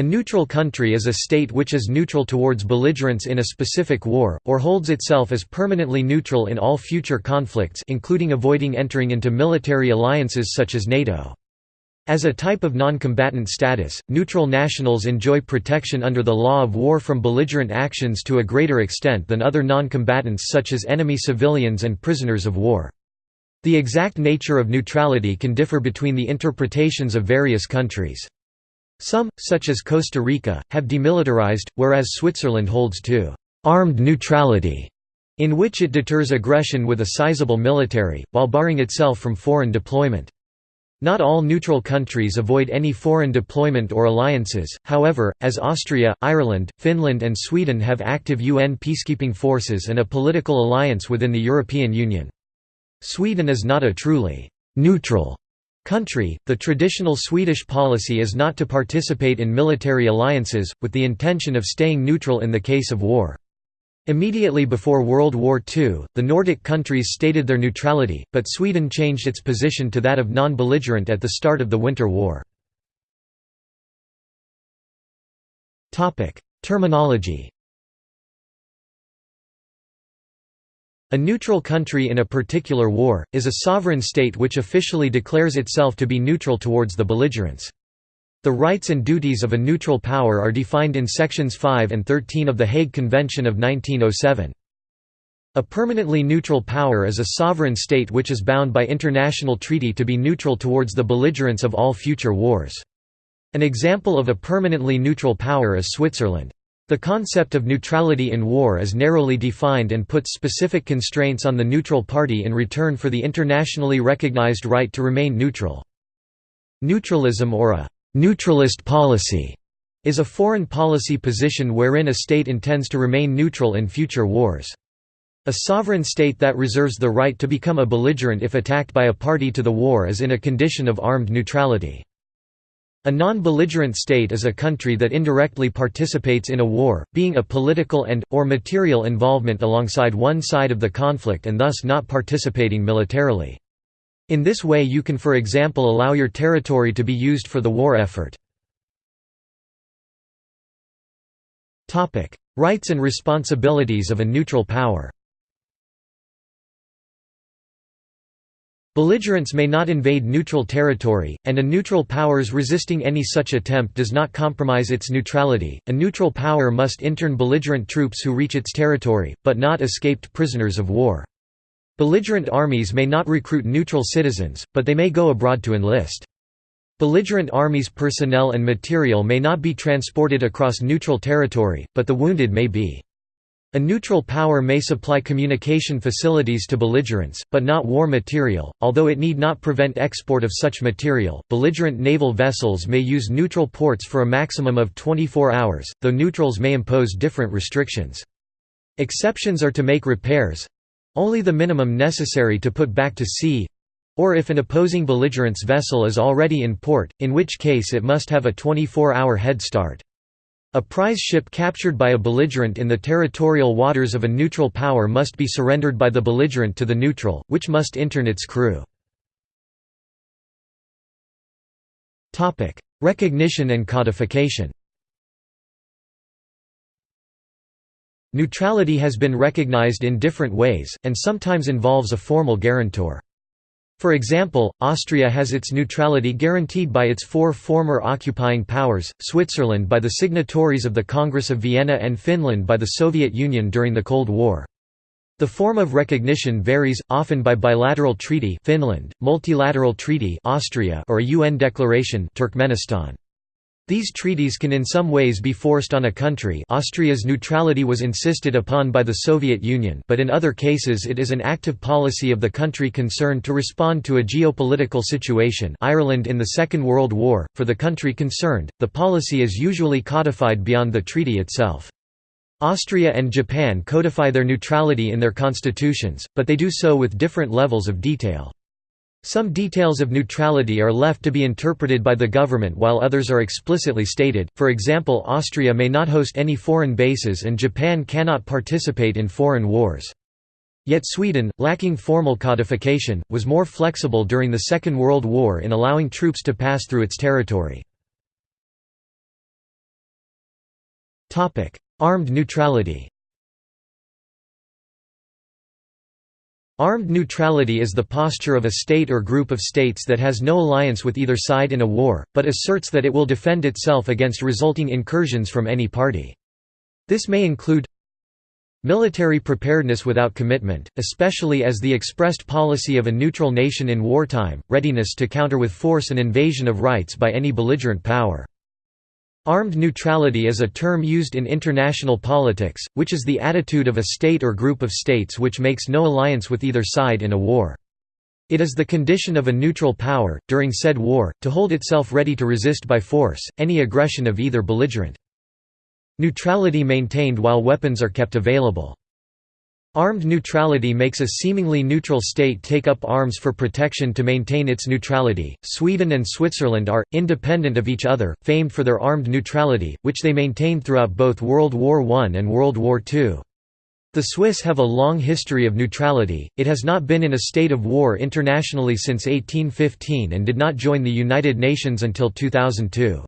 A neutral country is a state which is neutral towards belligerents in a specific war, or holds itself as permanently neutral in all future conflicts including avoiding entering into military alliances such as NATO. As a type of non-combatant status, neutral nationals enjoy protection under the law of war from belligerent actions to a greater extent than other non-combatants such as enemy civilians and prisoners of war. The exact nature of neutrality can differ between the interpretations of various countries. Some, such as Costa Rica, have demilitarized, whereas Switzerland holds to «armed neutrality», in which it deters aggression with a sizable military, while barring itself from foreign deployment. Not all neutral countries avoid any foreign deployment or alliances, however, as Austria, Ireland, Finland and Sweden have active UN peacekeeping forces and a political alliance within the European Union. Sweden is not a truly «neutral» country, the traditional Swedish policy is not to participate in military alliances, with the intention of staying neutral in the case of war. Immediately before World War II, the Nordic countries stated their neutrality, but Sweden changed its position to that of non-belligerent at the start of the Winter War. Terminology A neutral country in a particular war, is a sovereign state which officially declares itself to be neutral towards the belligerents. The rights and duties of a neutral power are defined in Sections 5 and 13 of the Hague Convention of 1907. A permanently neutral power is a sovereign state which is bound by international treaty to be neutral towards the belligerents of all future wars. An example of a permanently neutral power is Switzerland. The concept of neutrality in war is narrowly defined and puts specific constraints on the neutral party in return for the internationally recognized right to remain neutral. Neutralism or a Neutralist policy is a foreign policy position wherein a state intends to remain neutral in future wars. A sovereign state that reserves the right to become a belligerent if attacked by a party to the war is in a condition of armed neutrality. A non-belligerent state is a country that indirectly participates in a war, being a political and, or material involvement alongside one side of the conflict and thus not participating militarily. In this way you can for example allow your territory to be used for the war effort. Rights and responsibilities of a neutral power Belligerents may not invade neutral territory, and a neutral power's resisting any such attempt does not compromise its neutrality. A neutral power must intern belligerent troops who reach its territory, but not escaped prisoners of war. Belligerent armies may not recruit neutral citizens, but they may go abroad to enlist. Belligerent armies' personnel and material may not be transported across neutral territory, but the wounded may be. A neutral power may supply communication facilities to belligerents, but not war material, although it need not prevent export of such material. Belligerent naval vessels may use neutral ports for a maximum of 24 hours, though neutrals may impose different restrictions. Exceptions are to make repairs, only the minimum necessary to put back to sea or if an opposing belligerent's vessel is already in port, in which case it must have a 24-hour head start. A prize ship captured by a belligerent in the territorial waters of a neutral power must be surrendered by the belligerent to the neutral, which must intern its crew. Recognition and codification Neutrality has been recognized in different ways, and sometimes involves a formal guarantor. For example, Austria has its neutrality guaranteed by its four former occupying powers, Switzerland by the signatories of the Congress of Vienna and Finland by the Soviet Union during the Cold War. The form of recognition varies, often by bilateral treaty Finland, multilateral treaty Austria or a UN declaration Turkmenistan. These treaties can in some ways be forced on a country Austria's neutrality was insisted upon by the Soviet Union but in other cases it is an active policy of the country concerned to respond to a geopolitical situation Ireland in the Second World War, for the country concerned, the policy is usually codified beyond the treaty itself. Austria and Japan codify their neutrality in their constitutions, but they do so with different levels of detail. Some details of neutrality are left to be interpreted by the government while others are explicitly stated, for example Austria may not host any foreign bases and Japan cannot participate in foreign wars. Yet Sweden, lacking formal codification, was more flexible during the Second World War in allowing troops to pass through its territory. Armed neutrality Armed neutrality is the posture of a state or group of states that has no alliance with either side in a war, but asserts that it will defend itself against resulting incursions from any party. This may include Military preparedness without commitment, especially as the expressed policy of a neutral nation in wartime, readiness to counter with force an invasion of rights by any belligerent power. Armed neutrality is a term used in international politics, which is the attitude of a state or group of states which makes no alliance with either side in a war. It is the condition of a neutral power, during said war, to hold itself ready to resist by force, any aggression of either belligerent. Neutrality maintained while weapons are kept available. Armed neutrality makes a seemingly neutral state take up arms for protection to maintain its neutrality. Sweden and Switzerland are, independent of each other, famed for their armed neutrality, which they maintained throughout both World War I and World War II. The Swiss have a long history of neutrality, it has not been in a state of war internationally since 1815 and did not join the United Nations until 2002.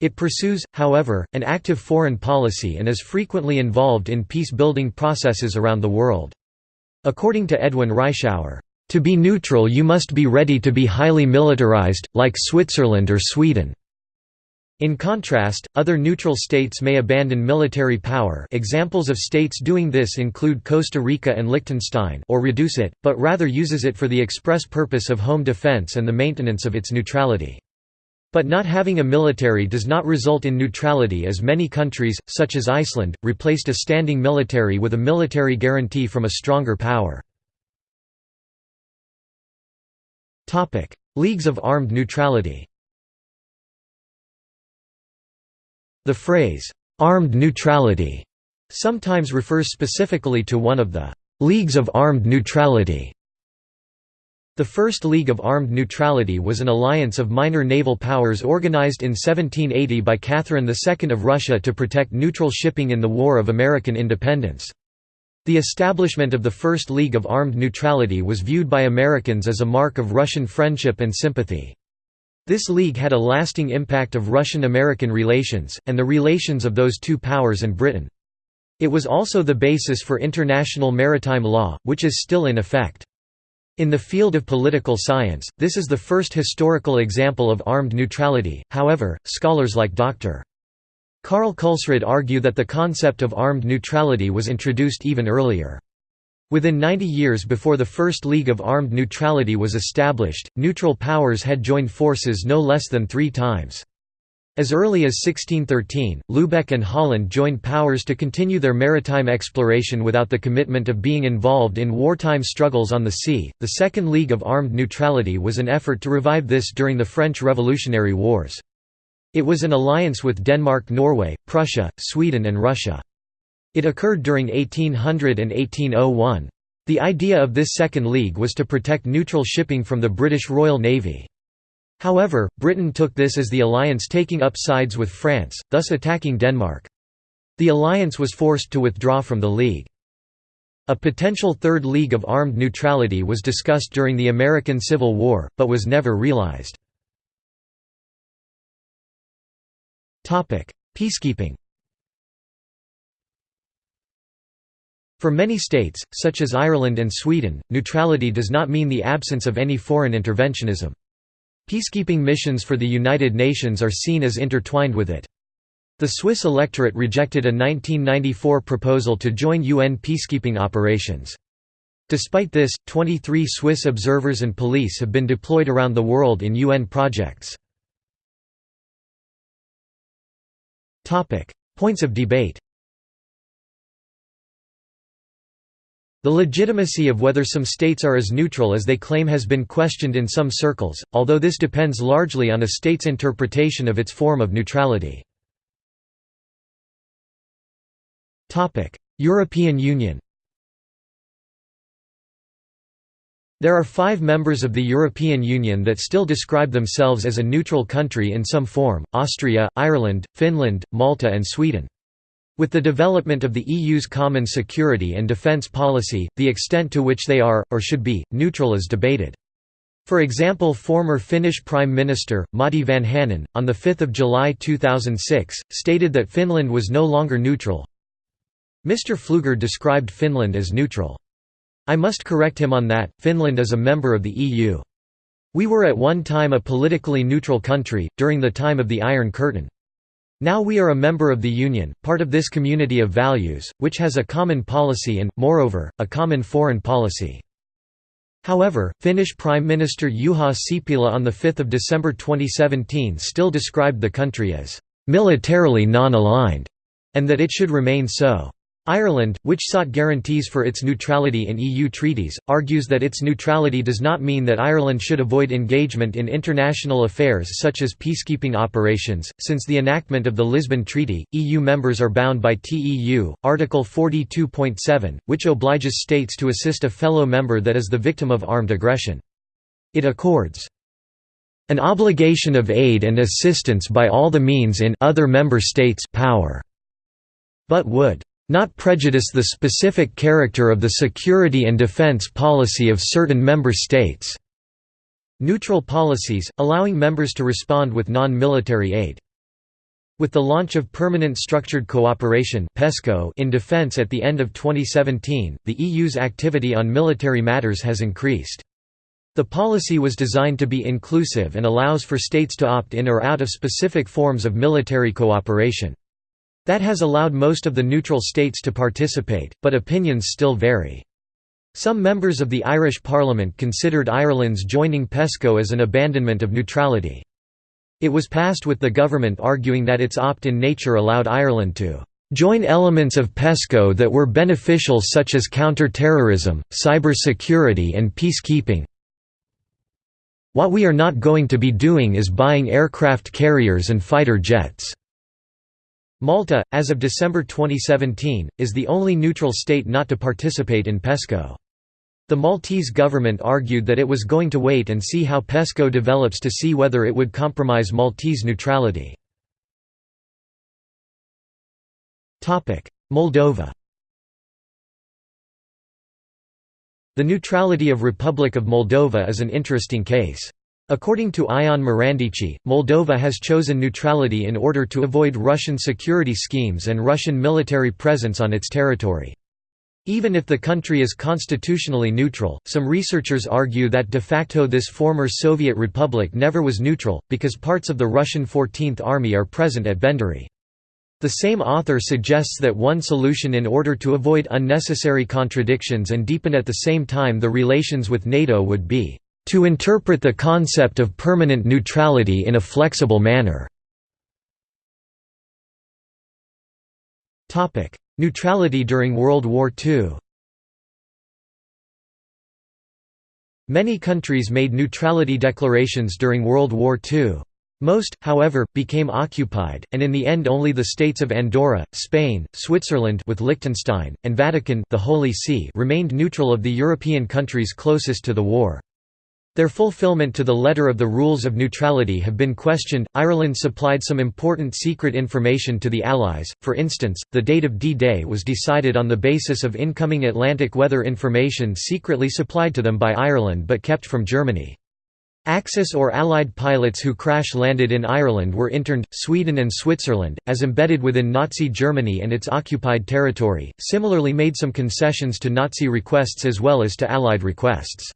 It pursues, however, an active foreign policy and is frequently involved in peace-building processes around the world. According to Edwin Reischauer, "...to be neutral you must be ready to be highly militarized, like Switzerland or Sweden." In contrast, other neutral states may abandon military power examples of states doing this include Costa Rica and Liechtenstein or reduce it, but rather uses it for the express purpose of home defense and the maintenance of its neutrality. But not having a military does not result in neutrality as many countries, such as Iceland, replaced a standing military with a military guarantee from a stronger power. Leagues of armed neutrality. The phrase, "'armed neutrality' sometimes refers specifically to one of the "'leagues of armed neutrality' The First League of Armed Neutrality was an alliance of minor naval powers organized in 1780 by Catherine II of Russia to protect neutral shipping in the War of American Independence. The establishment of the First League of Armed Neutrality was viewed by Americans as a mark of Russian friendship and sympathy. This league had a lasting impact of Russian-American relations, and the relations of those two powers and Britain. It was also the basis for international maritime law, which is still in effect. In the field of political science, this is the first historical example of armed neutrality, however, scholars like Dr. Karl Kulsrud argue that the concept of armed neutrality was introduced even earlier. Within 90 years before the First League of Armed Neutrality was established, neutral powers had joined forces no less than three times. As early as 1613, Lubeck and Holland joined powers to continue their maritime exploration without the commitment of being involved in wartime struggles on the sea. The Second League of Armed Neutrality was an effort to revive this during the French Revolutionary Wars. It was an alliance with Denmark, Norway, Prussia, Sweden, and Russia. It occurred during 1800 and 1801. The idea of this Second League was to protect neutral shipping from the British Royal Navy. However, Britain took this as the alliance taking up sides with France, thus attacking Denmark. The alliance was forced to withdraw from the League. A potential Third League of Armed Neutrality was discussed during the American Civil War, but was never realized. Peacekeeping For many states, such as Ireland and Sweden, neutrality does not mean the absence of any foreign interventionism. Peacekeeping missions for the United Nations are seen as intertwined with it. The Swiss electorate rejected a 1994 proposal to join UN peacekeeping operations. Despite this, 23 Swiss observers and police have been deployed around the world in UN projects. Points of debate The legitimacy of whether some states are as neutral as they claim has been questioned in some circles, although this depends largely on a state's interpretation of its form of neutrality. European Union There are five members of the European Union that still describe themselves as a neutral country in some form, Austria, Ireland, Finland, Malta and Sweden. With the development of the EU's common security and defence policy, the extent to which they are, or should be, neutral is debated. For example former Finnish Prime Minister, Matti Vanhanen, on 5 July 2006, stated that Finland was no longer neutral. Mr. Pfluger described Finland as neutral. I must correct him on that, Finland is a member of the EU. We were at one time a politically neutral country, during the time of the Iron Curtain. Now we are a member of the Union, part of this community of values, which has a common policy and, moreover, a common foreign policy. However, Finnish Prime Minister Juha Sipilä on 5 December 2017 still described the country as «militarily non-aligned» and that it should remain so. Ireland, which sought guarantees for its neutrality in EU treaties, argues that its neutrality does not mean that Ireland should avoid engagement in international affairs such as peacekeeping operations. Since the enactment of the Lisbon Treaty, EU members are bound by TEU, Article 42.7, which obliges states to assist a fellow member that is the victim of armed aggression. It accords an obligation of aid and assistance by all the means in other member states power, but would not prejudice the specific character of the security and defense policy of certain member states. Neutral policies, allowing members to respond with non-military aid. With the launch of Permanent Structured Cooperation in defense at the end of 2017, the EU's activity on military matters has increased. The policy was designed to be inclusive and allows for states to opt in or out of specific forms of military cooperation. That has allowed most of the neutral states to participate, but opinions still vary. Some members of the Irish Parliament considered Ireland's joining PESCO as an abandonment of neutrality. It was passed with the government arguing that its opt-in nature allowed Ireland to join elements of PESCO that were beneficial such as counter-terrorism, cyber-security and peacekeeping. What we are not going to be doing is buying aircraft carriers and fighter jets. Malta, as of December 2017, is the only neutral state not to participate in PESCO. The Maltese government argued that it was going to wait and see how PESCO develops to see whether it would compromise Maltese neutrality. Moldova The neutrality of Republic of Moldova is an interesting case. According to Ion Marandici, Moldova has chosen neutrality in order to avoid Russian security schemes and Russian military presence on its territory. Even if the country is constitutionally neutral, some researchers argue that de facto this former Soviet republic never was neutral, because parts of the Russian 14th Army are present at Benderi. The same author suggests that one solution in order to avoid unnecessary contradictions and deepen at the same time the relations with NATO would be to interpret the concept of permanent neutrality in a flexible manner. Neutrality during World War II Many countries made neutrality declarations during World War II. Most, however, became occupied, and in the end only the states of Andorra, Spain, Switzerland with Liechtenstein, and Vatican the Holy See remained neutral of the European countries closest to the war. Their fulfillment to the letter of the rules of neutrality have been questioned. Ireland supplied some important secret information to the Allies, for instance, the date of D Day was decided on the basis of incoming Atlantic weather information secretly supplied to them by Ireland but kept from Germany. Axis or Allied pilots who crash landed in Ireland were interned, Sweden and Switzerland, as embedded within Nazi Germany and its occupied territory, similarly made some concessions to Nazi requests as well as to Allied requests.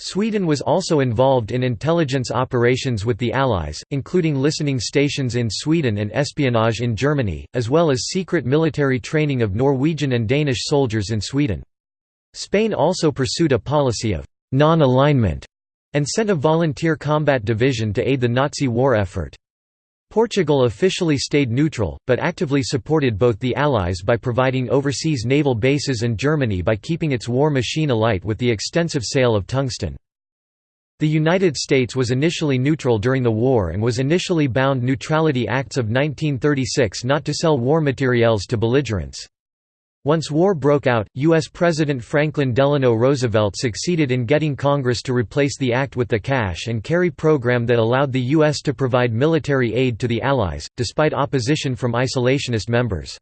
Sweden was also involved in intelligence operations with the Allies, including listening stations in Sweden and espionage in Germany, as well as secret military training of Norwegian and Danish soldiers in Sweden. Spain also pursued a policy of non-alignment and sent a volunteer combat division to aid the Nazi war effort. Portugal officially stayed neutral, but actively supported both the Allies by providing overseas naval bases and Germany by keeping its war machine alight with the extensive sale of tungsten. The United States was initially neutral during the war and was initially bound Neutrality Acts of 1936 not to sell war materiels to belligerents. Once war broke out, U.S. President Franklin Delano Roosevelt succeeded in getting Congress to replace the act with the cash and carry program that allowed the U.S. to provide military aid to the Allies, despite opposition from isolationist members.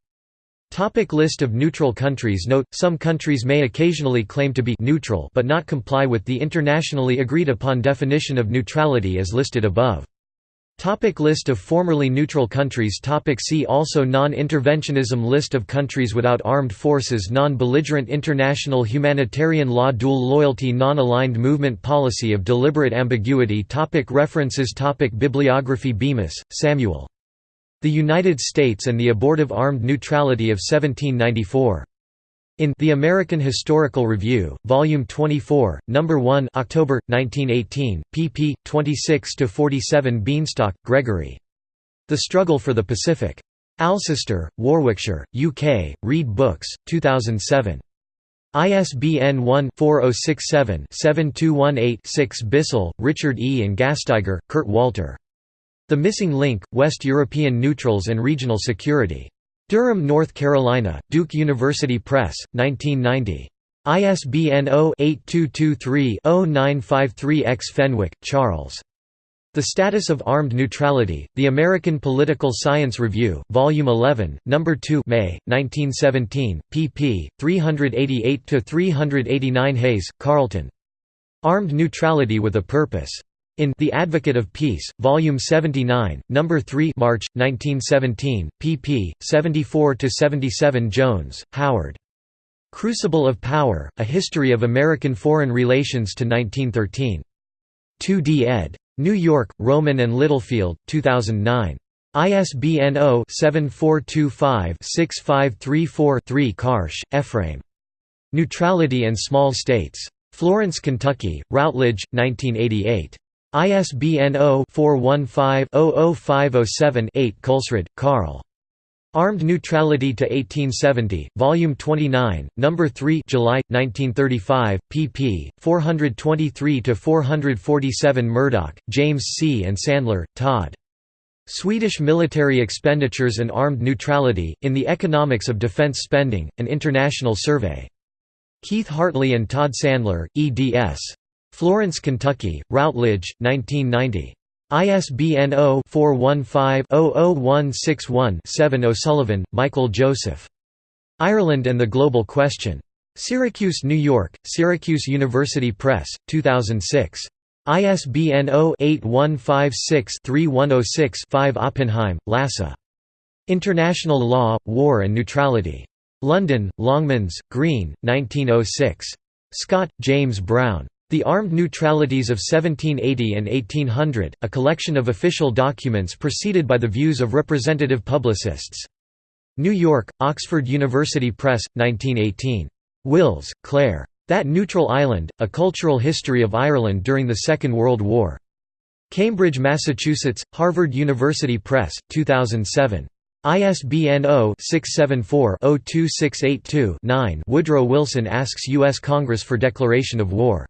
Topic list of neutral countries Note, some countries may occasionally claim to be neutral but not comply with the internationally agreed upon definition of neutrality as listed above. Topic list of formerly neutral countries. Topic See also Non-interventionism List of countries without armed forces. Non-belligerent international humanitarian law. Dual loyalty. Non-aligned movement Policy of deliberate ambiguity. Topic References. Topic Bibliography. Bemis, Samuel. The United States and the Abortive Armed Neutrality of 1794. In The American Historical Review, Volume 24, No. 1 October, 1918, pp. 26–47 Bienstock, Gregory. The Struggle for the Pacific. Alcester, Warwickshire, UK, Reed Books, 2007. ISBN 1-4067-7218-6 Bissell, Richard E. and Gasteyger, Kurt Walter. The Missing Link, West European Neutrals and Regional Security. Durham, North Carolina, Duke University Press, 1990. ISBN 0-8223-0953-X Fenwick, Charles. The Status of Armed Neutrality, The American Political Science Review, Volume 11, No. 2 May, 1917, pp. 388–389 Hayes, Carlton. Armed Neutrality with a Purpose. In The Advocate of Peace, Volume 79, No. 3 March, 1917, pp. 74–77 Jones, Howard. Crucible of Power, A History of American Foreign Relations to 1913. 2d ed. New York, Rowman and Littlefield, 2009. ISBN 0-7425-6534-3 Karsh, Ephraim. Neutrality and Small States. Florence, Kentucky, Routledge, 1988. ISBN 0-415-00507-8 Kulsrud, Karl. Armed Neutrality to 1870, Volume 29, No. 3 July, 1935, pp. 423–447 Murdoch, James C. and Sandler, Todd. Swedish Military Expenditures and Armed Neutrality, in the Economics of Defense Spending, An International Survey. Keith Hartley and Todd Sandler, eds. Florence, Kentucky, Routledge, 1990. ISBN 0-415-00161-7 O'Sullivan, Michael Joseph. Ireland and the Global Question. Syracuse, New York, Syracuse University Press, 2006. ISBN 0-8156-3106-5 Oppenheim, Lassa. International Law, War and Neutrality. London, Longmans, Green, 1906. Scott, James Brown. The Armed Neutralities of 1780 and 1800, a collection of official documents preceded by the views of representative publicists. New York, Oxford University Press, 1918. Wills, Clare. That Neutral Island, A Cultural History of Ireland During the Second World War. Cambridge, Massachusetts, Harvard University Press, 2007. ISBN 0-674-02682-9 Woodrow Wilson asks U.S. Congress for declaration of war.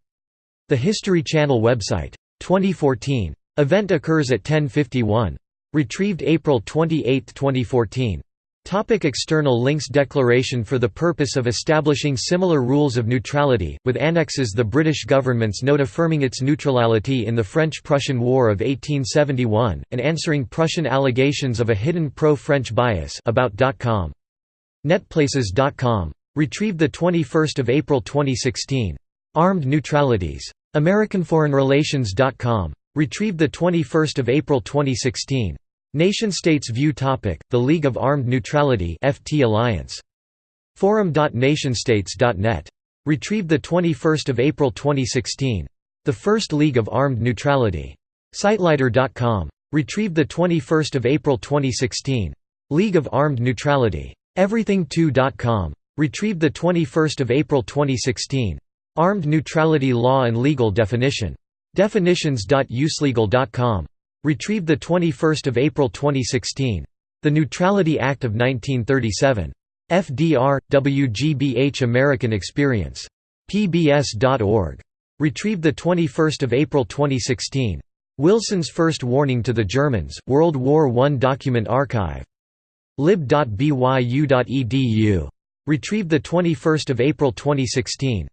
The History Channel website. 2014. Event occurs at 1051. Retrieved April 28, 2014. Topic external links Declaration for the purpose of establishing similar rules of neutrality, with annexes The British government's note affirming its neutrality in the French–Prussian War of 1871, and answering Prussian allegations of a hidden pro-French bias about.com. Netplaces.com. Retrieved 21 April 2016. Armed Neutralities. AmericanForeignRelations.com. Retrieved 21 April 2016. Nation-States View Topic, The League of Armed Neutrality FT Alliance. Forum.nationstates.net. Retrieved 21 April 2016. The First League of Armed Neutrality. Sitelighter.com. Retrieved 21 April 2016. League of Armed Neutrality. Everything2.com. Retrieved 21 April 2016. Armed Neutrality Law and Legal Definition. Definitions.uselegal.com. Retrieved 21 April 2016. The Neutrality Act of 1937. FDR, WGBH American Experience. PBS.org. Retrieved 21 April 2016. Wilson's First Warning to the Germans, World War I Document Archive. lib.byu.edu. Retrieved 21 April 2016.